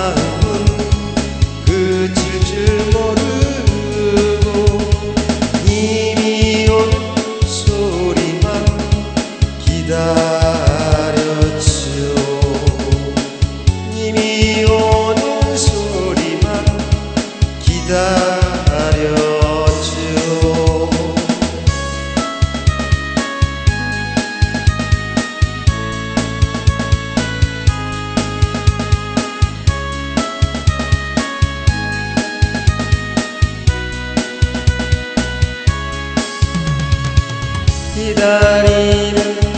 그 마음은 그칠 줄 모르고 님이 올 소리만 기다렸지요 기다리는